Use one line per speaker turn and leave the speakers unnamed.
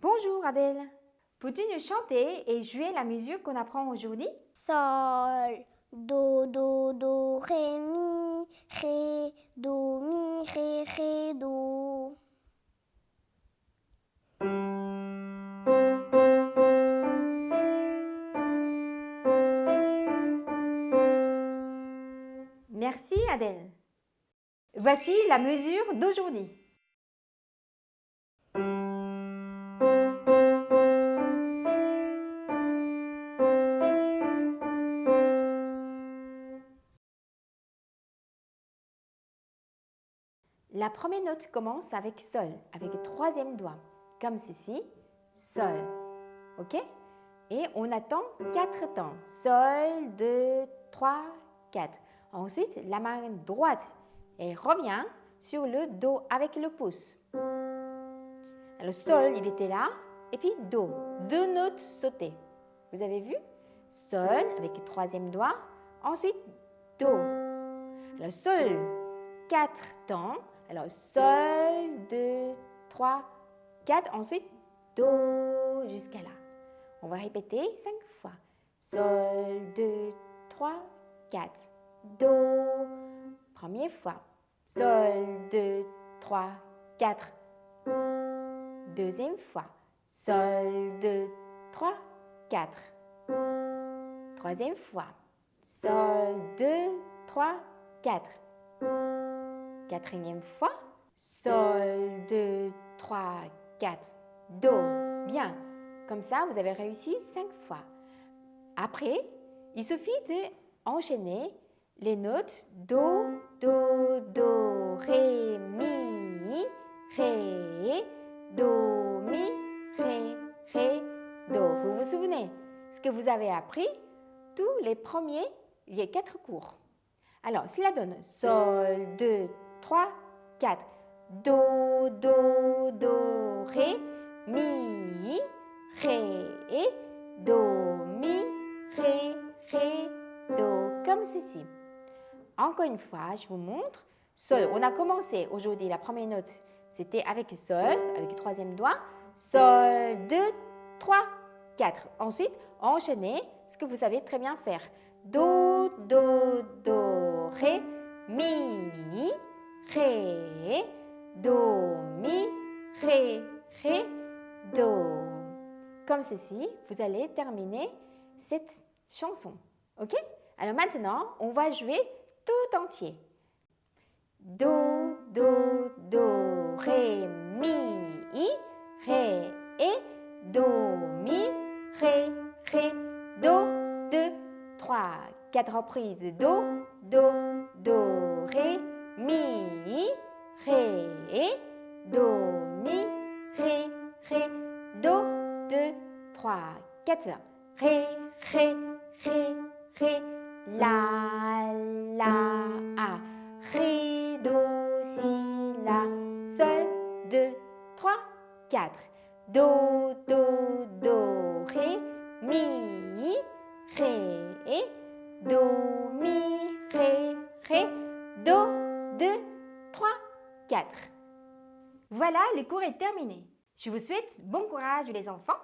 Bonjour Adèle. Peux-tu nous chanter et jouer la musique qu'on apprend aujourd'hui?
Sol, do, do, do, ré, mi, ré, do, mi, ré, ré, do.
Merci Adèle. Voici la mesure d'aujourd'hui. La première note commence avec Sol, avec le troisième doigt, comme ceci, Sol. OK? Et on attend quatre temps. Sol, 2, 3, 4. Ensuite, la main droite et revient sur le Do avec le pouce. Le Sol, il était là, et puis Do. Deux notes sautées. Vous avez vu? Sol avec le troisième doigt, ensuite Do. Le Sol, quatre temps, alors, Sol, 2, 3, 4. Ensuite, Do jusqu'à là. On va répéter 5 fois. Sol, 2, 3, 4. Do. Première fois. Sol, 2, 3, 4. Deuxième fois. Sol, 2, 3, 4. Troisième fois. Sol, 2, 3, 4. Quatrième fois. Sol, 2, 3, 4, Do. Bien. Comme ça, vous avez réussi cinq fois. Après, il suffit d'enchaîner les notes Do, Do, Do, Ré, Mi, Ré, Do, Mi, Ré, Ré, Do. Vous vous souvenez ce que vous avez appris Tous les premiers, il y a quatre cours. Alors, cela donne Sol, 2, 3, 4. Do, Do, Do, Ré, Mi, Ré, Do, Mi, Ré, Ré, Do, comme ceci. Encore une fois, je vous montre. Sol, on a commencé aujourd'hui, la première note, c'était avec Sol, avec le troisième doigt. Sol, 2, 3, 4. Ensuite, enchaînez ce que vous savez très bien faire. Do, Do, Do, Ré, Mi, Ré, Do, Mi, Ré, Ré, Do. Comme ceci, vous allez terminer cette chanson. OK? Alors maintenant, on va jouer tout entier. Do, Do, Do, Ré, Mi, Ré, et Do, Mi, Ré, Ré, Do, 2, 3, 4 reprises. Do, Do, Do, Ré, Mi, Ré, Do, Mi, Ré, Ré, Do, 2, 3, 4. Ré, Ré, Ré, Ré, La, La, A. Ré, Do, Si, La, Sol, 2, 3, 4. Do, Do, Do, Ré, Mi, 4. Voilà, le cours est terminé. Je vous souhaite bon courage les enfants